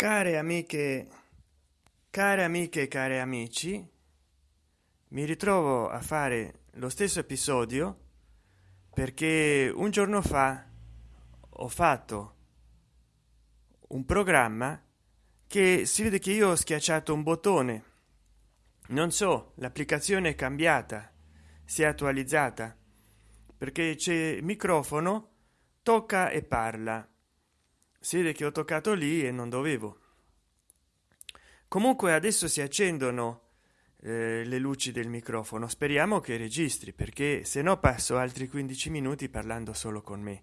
care amiche care amiche e cari amici mi ritrovo a fare lo stesso episodio perché un giorno fa ho fatto un programma che si vede che io ho schiacciato un bottone. Non so l'applicazione è cambiata si è attualizzata perché c'è microfono tocca e parla si vede che ho toccato lì e non dovevo. Comunque adesso si accendono eh, le luci del microfono. Speriamo che registri perché se no passo altri 15 minuti parlando solo con me.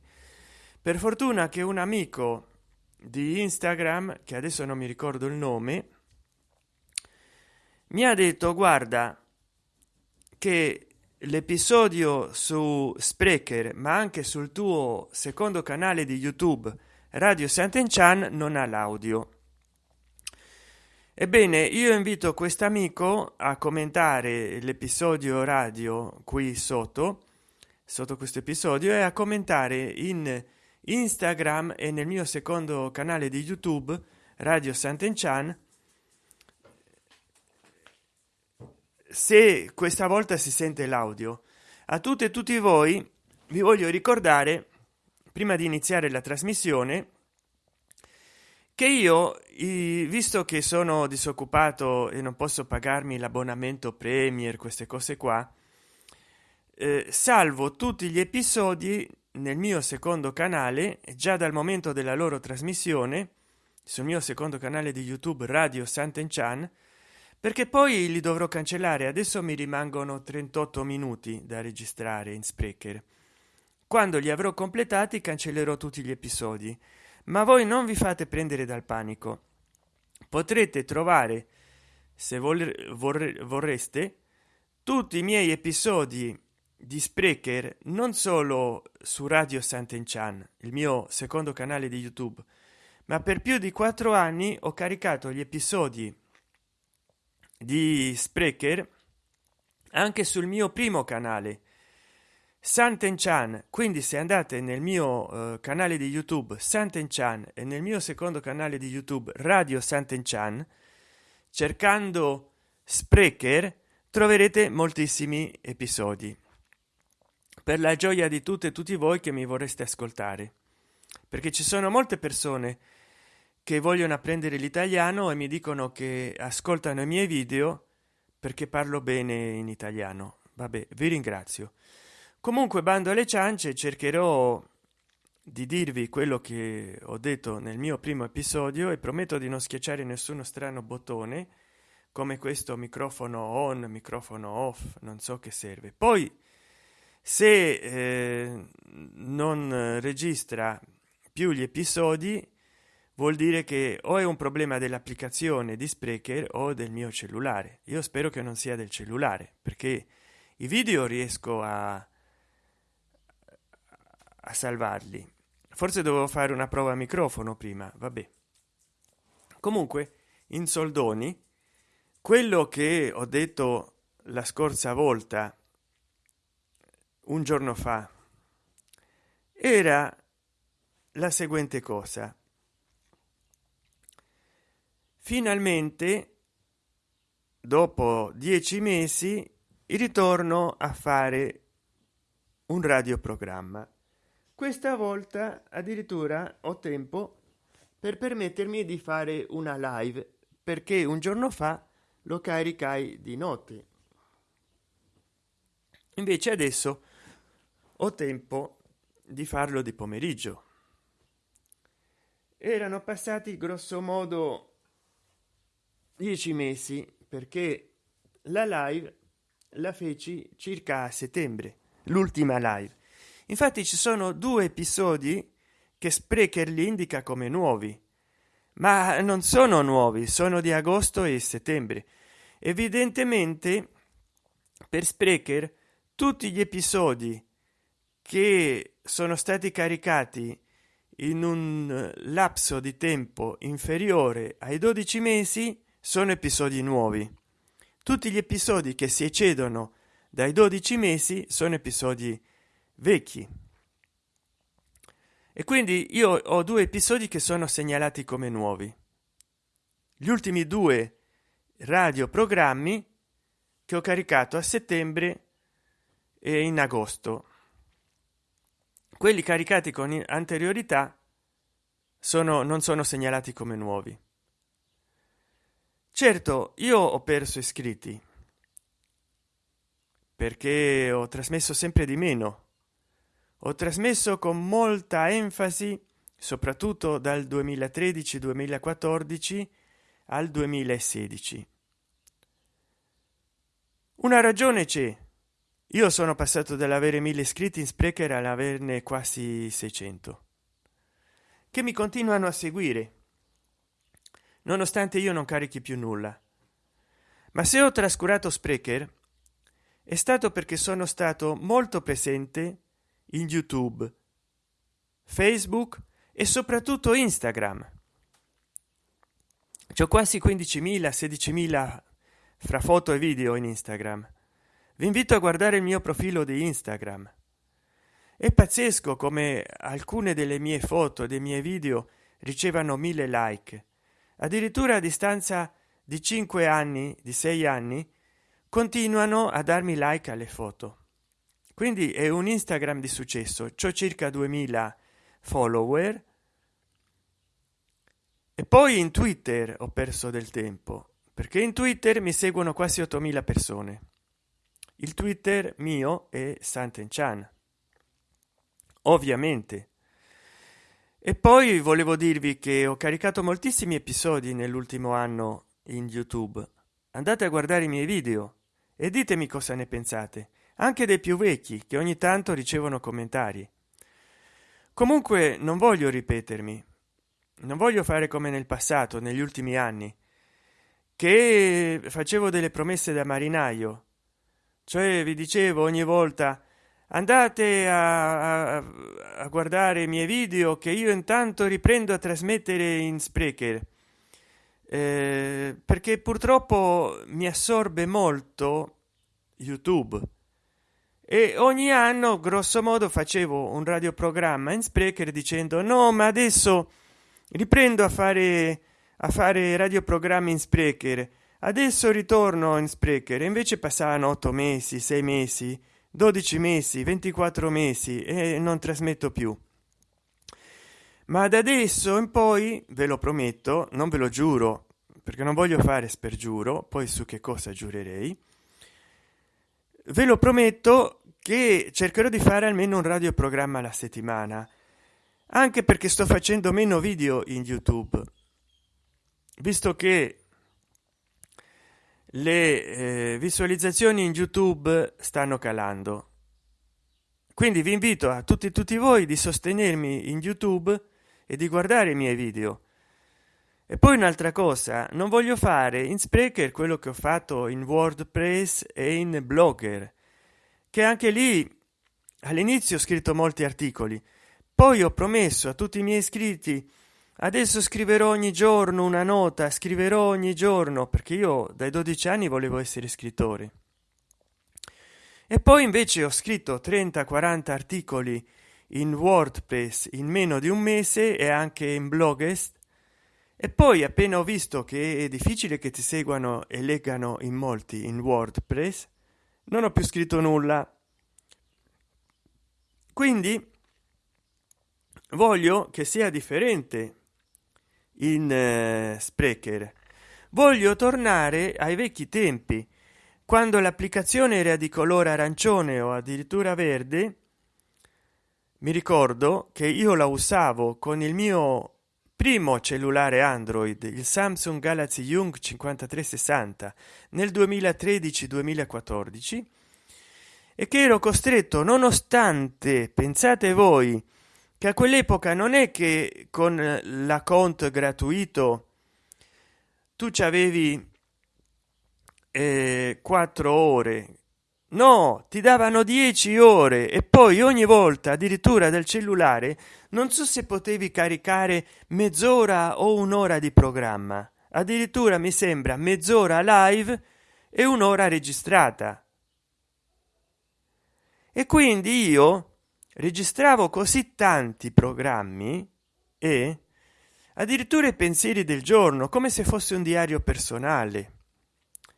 Per fortuna che un amico di instagram che adesso non mi ricordo il nome mi ha detto guarda che l'episodio su sprecher ma anche sul tuo secondo canale di youtube radio sant'enchan non ha l'audio. Ebbene io invito quest'amico a commentare l'episodio radio qui sotto sotto questo episodio e a commentare in instagram e nel mio secondo canale di youtube radio sant'enchan se questa volta si sente l'audio. A tutte e tutti voi vi voglio ricordare prima di iniziare la trasmissione che io visto che sono disoccupato e non posso pagarmi l'abbonamento premier queste cose qua eh, salvo tutti gli episodi nel mio secondo canale già dal momento della loro trasmissione sul mio secondo canale di youtube radio sant'enchan perché poi li dovrò cancellare. Adesso mi rimangono 38 minuti da registrare in sprecher. Quando li avrò completati cancellerò tutti gli episodi ma voi non vi fate prendere dal panico. Potrete trovare se vorre, vorreste tutti i miei episodi di sprecher non solo su radio sant'enchan il mio secondo canale di youtube ma per più di quattro anni ho caricato gli episodi di sprecher anche sul mio primo canale Sant'Enchan, quindi se andate nel mio eh, canale di YouTube Sant'Enchan e nel mio secondo canale di YouTube Radio Sant'Enchan, cercando Sprecher troverete moltissimi episodi. Per la gioia di tutte e tutti voi che mi vorreste ascoltare, perché ci sono molte persone che vogliono apprendere l'italiano e mi dicono che ascoltano i miei video perché parlo bene in italiano. Vabbè, vi ringrazio comunque bando alle ciance cercherò di dirvi quello che ho detto nel mio primo episodio e prometto di non schiacciare nessuno strano bottone come questo microfono on microfono off non so che serve. Poi se eh, non registra più gli episodi vuol dire che o è un problema dell'applicazione di sprecher o del mio cellulare. Io spero che non sia del cellulare perché i video riesco a a salvarli. Forse dovevo fare una prova a microfono prima vabbè. Comunque in soldoni quello che ho detto la scorsa volta un giorno fa era la seguente cosa. Finalmente dopo dieci mesi ritorno a fare un radioprogramma questa volta addirittura ho tempo per permettermi di fare una live perché un giorno fa lo caricai di notte. Invece adesso ho tempo di farlo di pomeriggio. Erano passati grosso modo dieci mesi perché la live la feci circa a settembre l'ultima live infatti ci sono due episodi che sprecher li indica come nuovi ma non sono nuovi sono di agosto e settembre. Evidentemente per sprecher tutti gli episodi che sono stati caricati in un lapso di tempo inferiore ai 12 mesi sono episodi nuovi. Tutti gli episodi che si eccedono dai 12 mesi sono episodi vecchi. E quindi io ho due episodi che sono segnalati come nuovi. Gli ultimi due radioprogrammi che ho caricato a settembre e in agosto. Quelli caricati con anteriorità sono non sono segnalati come nuovi. Certo io ho perso iscritti perché ho trasmesso sempre di meno ho trasmesso con molta enfasi soprattutto dal 2013 2014 al 2016 una ragione c'è. Io sono passato dall'avere mille iscritti in sprecher all'averne quasi 600 che mi continuano a seguire nonostante io non carichi più nulla. Ma se ho trascurato sprecher è stato perché sono stato molto presente in youtube facebook e soprattutto instagram. C'ho quasi 15.000 16.000 fra foto e video in instagram. Vi invito a guardare il mio profilo di instagram. È pazzesco come alcune delle mie foto dei miei video ricevano mille like. Addirittura a distanza di cinque anni di sei anni continuano a darmi like alle foto quindi è un instagram di successo. C'ho circa 2000 follower. E poi in twitter ho perso del tempo perché in twitter mi seguono quasi 8000 persone. Il twitter mio è santen chan ovviamente. E poi volevo dirvi che ho caricato moltissimi episodi nell'ultimo anno in youtube. Andate a guardare i miei video e ditemi cosa ne pensate anche dei più vecchi che ogni tanto ricevono commentari. Comunque non voglio ripetermi. Non voglio fare come nel passato negli ultimi anni che facevo delle promesse da marinaio. Cioè vi dicevo ogni volta andate a, a, a, guardare i miei video che io intanto riprendo a trasmettere in sprecher. Eh, perché purtroppo mi assorbe molto youtube e ogni anno grosso modo facevo un radioprogramma in sprecher dicendo no ma adesso riprendo a fare a fare radioprogrammi in sprecher. Adesso ritorno in sprecher. Invece passavano otto mesi sei mesi 12 mesi 24 mesi e non trasmetto più. Ma da adesso in poi ve lo prometto non ve lo giuro perché non voglio fare spergiuro poi su che cosa giurerei ve lo prometto che cercherò di fare almeno un radioprogramma alla settimana anche perché sto facendo meno video in youtube. Visto che le eh, visualizzazioni in youtube stanno calando. Quindi vi invito a tutti tutti voi di sostenermi in youtube e di guardare i miei video e poi un'altra cosa non voglio fare in sprecher quello che ho fatto in wordpress e in blogger che anche lì all'inizio ho scritto molti articoli poi ho promesso a tutti i miei iscritti adesso scriverò ogni giorno una nota scriverò ogni giorno perché io dai 12 anni volevo essere scrittore. E poi invece ho scritto 30 40 articoli in wordpress in meno di un mese e anche in blogest e poi appena ho visto che è difficile che ti seguano e leggano in molti in wordpress non ho più scritto nulla. Quindi voglio che sia differente in eh, sprecher. Voglio tornare ai vecchi tempi quando l'applicazione era di colore arancione o addirittura verde. Mi ricordo che io la usavo con il mio primo cellulare android il samsung galaxy young 5360 nel 2013 2014 e che ero costretto nonostante pensate voi che a quell'epoca non è che con l'account gratuito tu ci avevi eh, 4 ore no ti davano 10 ore e poi ogni volta addirittura dal cellulare non so se potevi caricare mezz'ora o un'ora di programma. Addirittura mi sembra mezz'ora live e un'ora registrata. E quindi io registravo così tanti programmi e addirittura i pensieri del giorno come se fosse un diario personale.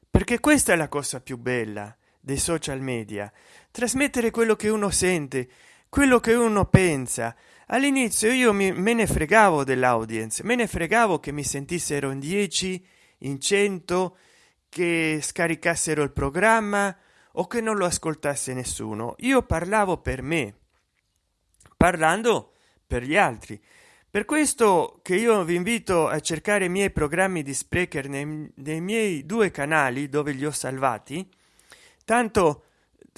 Perché questa è la cosa più bella dei social media. Trasmettere quello che uno sente quello che uno pensa. All'inizio io mi, me ne fregavo dell'audience me ne fregavo che mi sentissero in 10 in 100 che scaricassero il programma o che non lo ascoltasse nessuno. Io parlavo per me parlando per gli altri. Per questo che io vi invito a cercare i miei programmi di sprecher nei, nei miei due canali dove li ho salvati tanto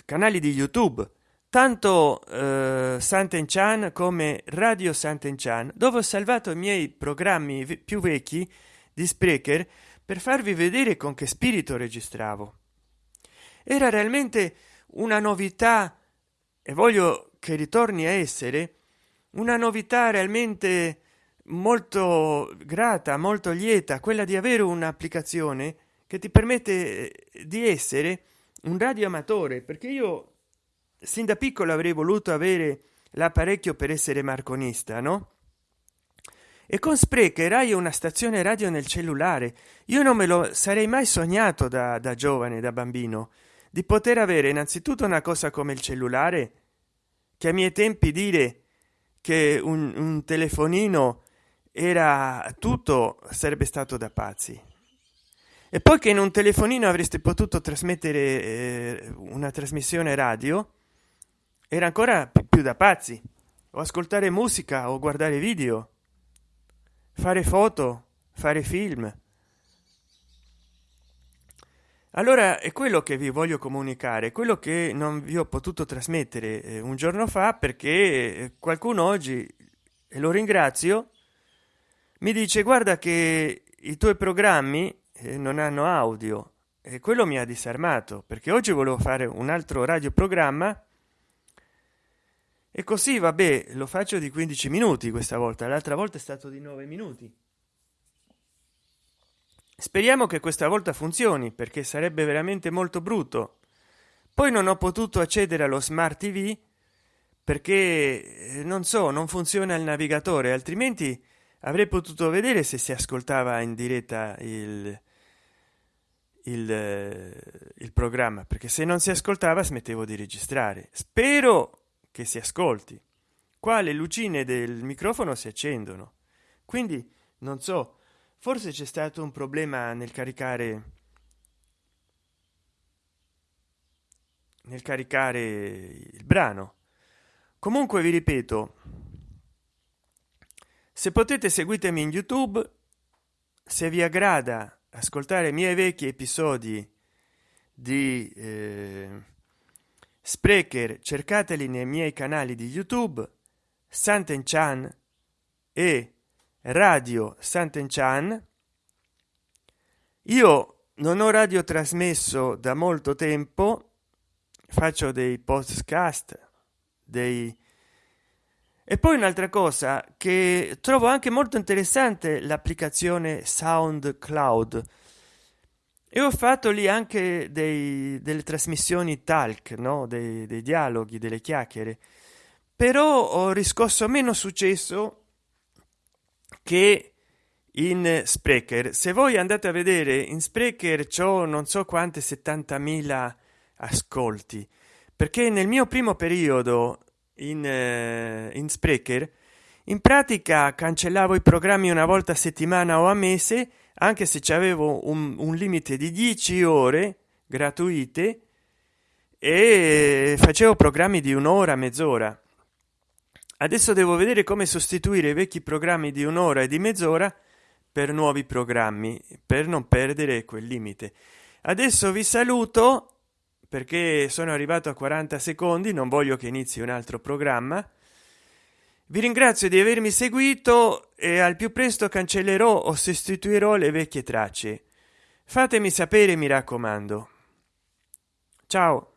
canali di youtube tanto eh, santen chan come radio santen chan dove ho salvato i miei programmi più vecchi di sprecher per farvi vedere con che spirito registravo. Era realmente una novità e voglio che ritorni a essere una novità realmente molto grata molto lieta quella di avere un'applicazione che ti permette eh, di essere un radio amatore perché io sin da piccolo avrei voluto avere l'apparecchio per essere marconista no? E con sprecher hai una stazione radio nel cellulare. Io non me lo sarei mai sognato da, da giovane da bambino di poter avere innanzitutto una cosa come il cellulare che a miei tempi dire che un, un telefonino era tutto sarebbe stato da pazzi e poi che in un telefonino avreste potuto trasmettere eh, una trasmissione radio era ancora più da pazzi. O ascoltare musica o guardare video. Fare foto fare film. Allora è quello che vi voglio comunicare quello che non vi ho potuto trasmettere eh, un giorno fa perché eh, qualcuno oggi e lo ringrazio mi dice guarda che i tuoi programmi non hanno audio. E quello mi ha disarmato perché oggi volevo fare un altro radioprogramma. E così vabbè lo faccio di 15 minuti questa volta l'altra volta è stato di 9 minuti. Speriamo che questa volta funzioni perché sarebbe veramente molto brutto. Poi non ho potuto accedere allo smart tv perché eh, non so non funziona il navigatore altrimenti avrei potuto vedere se si ascoltava in diretta il il, eh, il programma perché se non si ascoltava smettevo di registrare. Spero che si ascolti. Qua le lucine del microfono si accendono. Quindi non so forse c'è stato un problema nel caricare nel caricare il brano. Comunque vi ripeto se potete seguitemi in youtube se vi aggrada ascoltare i miei vecchi episodi di eh, sprecher cercateli nei miei canali di youtube santen chan e radio Sant'Enchan. Io non ho radio trasmesso da molto tempo, faccio dei podcast, dei... E poi un'altra cosa che trovo anche molto interessante l'applicazione SoundCloud. E ho fatto lì anche dei, delle trasmissioni talk, no? dei, dei dialoghi, delle chiacchiere, però ho riscosso meno successo che in sprecher. Se voi andate a vedere in sprecher ciò non so quante 70.000 ascolti. Perché nel mio primo periodo in, eh, in sprecher in pratica cancellavo i programmi una volta a settimana o a mese anche se c'avevo un, un limite di 10 ore gratuite e facevo programmi di un'ora mezz'ora. Adesso devo vedere come sostituire i vecchi programmi di un'ora e di mezz'ora per nuovi programmi per non perdere quel limite. Adesso vi saluto perché sono arrivato a 40 secondi non voglio che inizi un altro programma. Vi ringrazio di avermi seguito e al più presto cancellerò o sostituirò le vecchie tracce. Fatemi sapere mi raccomando. Ciao